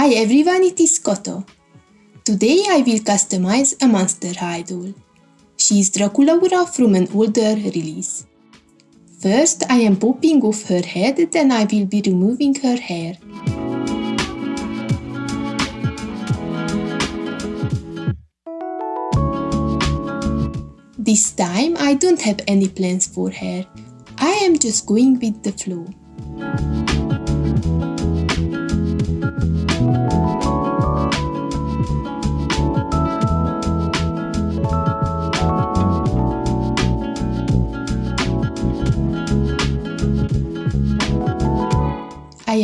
Hi everyone, it is Koto. Today I will customize a Monster High doll. She is Draculaura from an older release. First I am popping off her head, then I will be removing her hair. This time I don't have any plans for her. I am just going with the flow.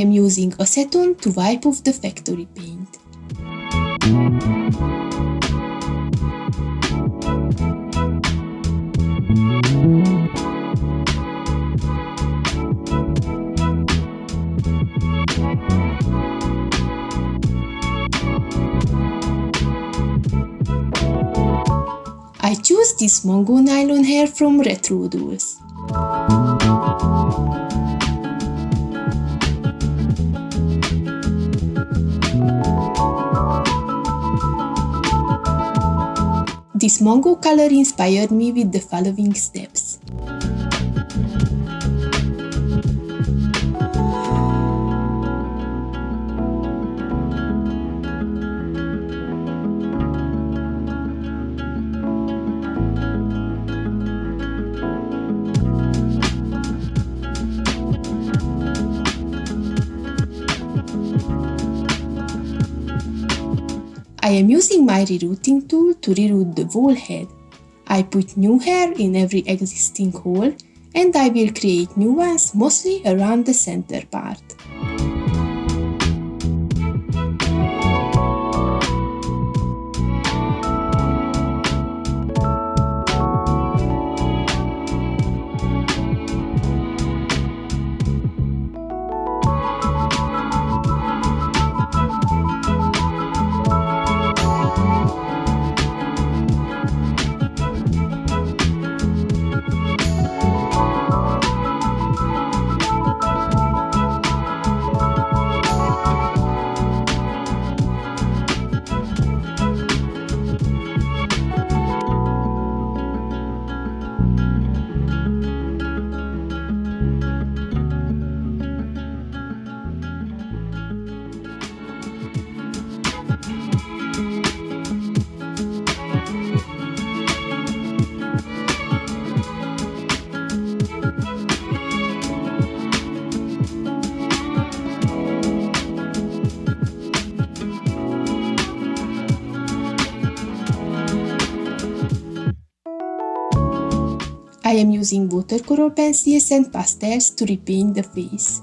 Am using acetone to wipe off the factory paint. I choose this Mongo nylon hair from Retro Dolls. This Mongo color inspired me with the following steps. I am using my rerouting tool to reroute the whole head. I put new hair in every existing hole and I will create new ones mostly around the center part. I am using watercolor pencils and pastels to repaint the face.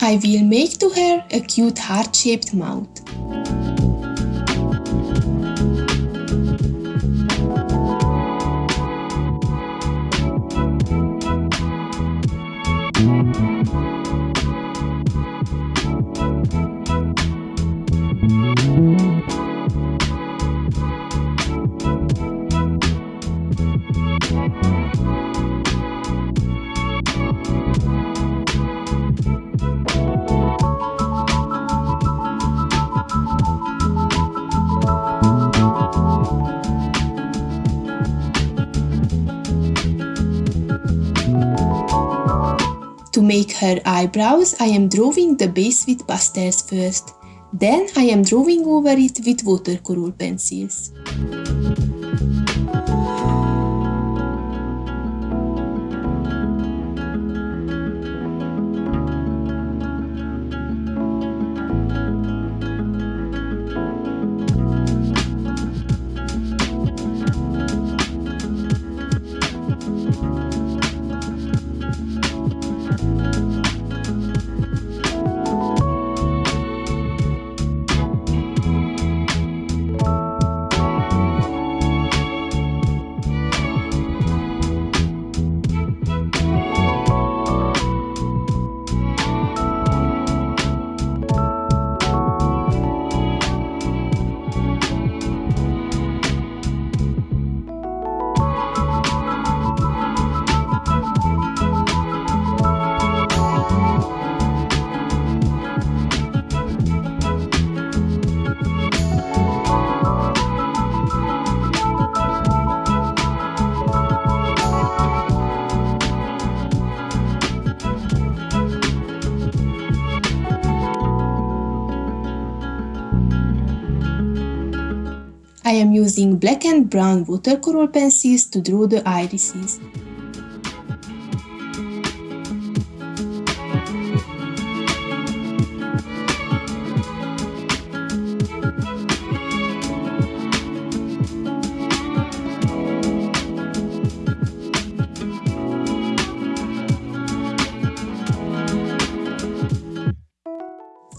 I will make to her a cute heart-shaped mouth. To make her eyebrows, I am drawing the base with pastels first. Then I am drawing over it with watercolor pencils. Using black and brown watercolor pencils to draw the irises.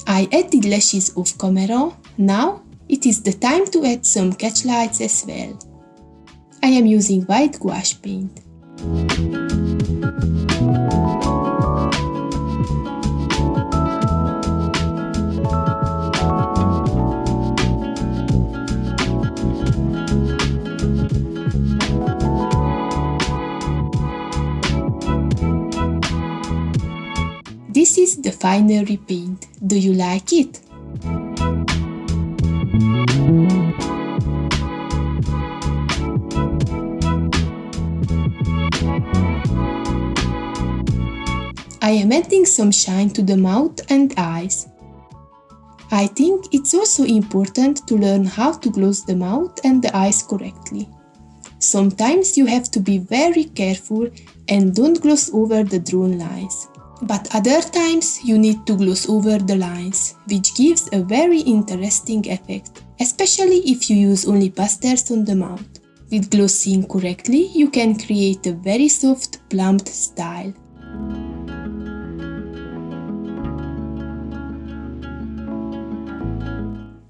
I added lashes off camera, now it is the time to add some catch lights as well. I am using white gouache paint. This is the final repaint. Do you like it? I am adding some shine to the mouth and eyes. I think it's also important to learn how to close the mouth and the eyes correctly. Sometimes you have to be very careful and don't gloss over the drawn lines. But other times you need to gloss over the lines, which gives a very interesting effect, especially if you use only pastels on the mouth. With glossing correctly, you can create a very soft, plumped style.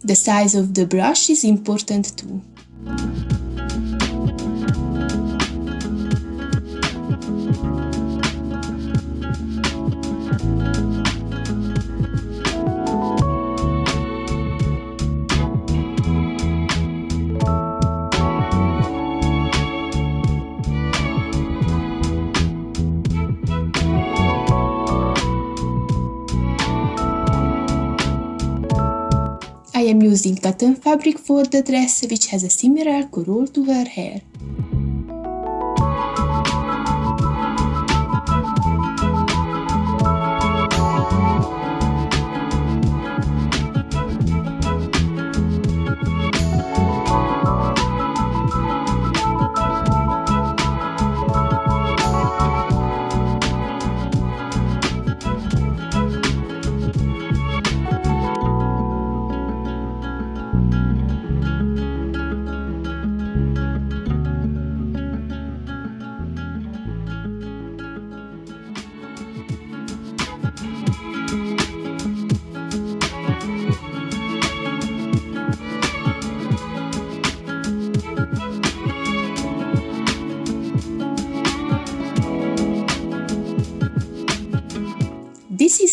The size of the brush is important too. Am using cotton fabric for the dress which has a similar curl to her hair.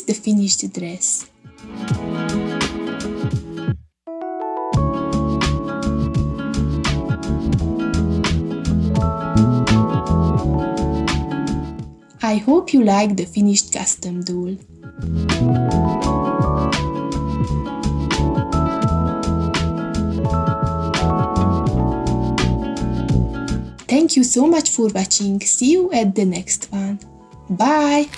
The finished dress. I hope you like the finished custom doll. Thank you so much for watching, see you at the next one. Bye!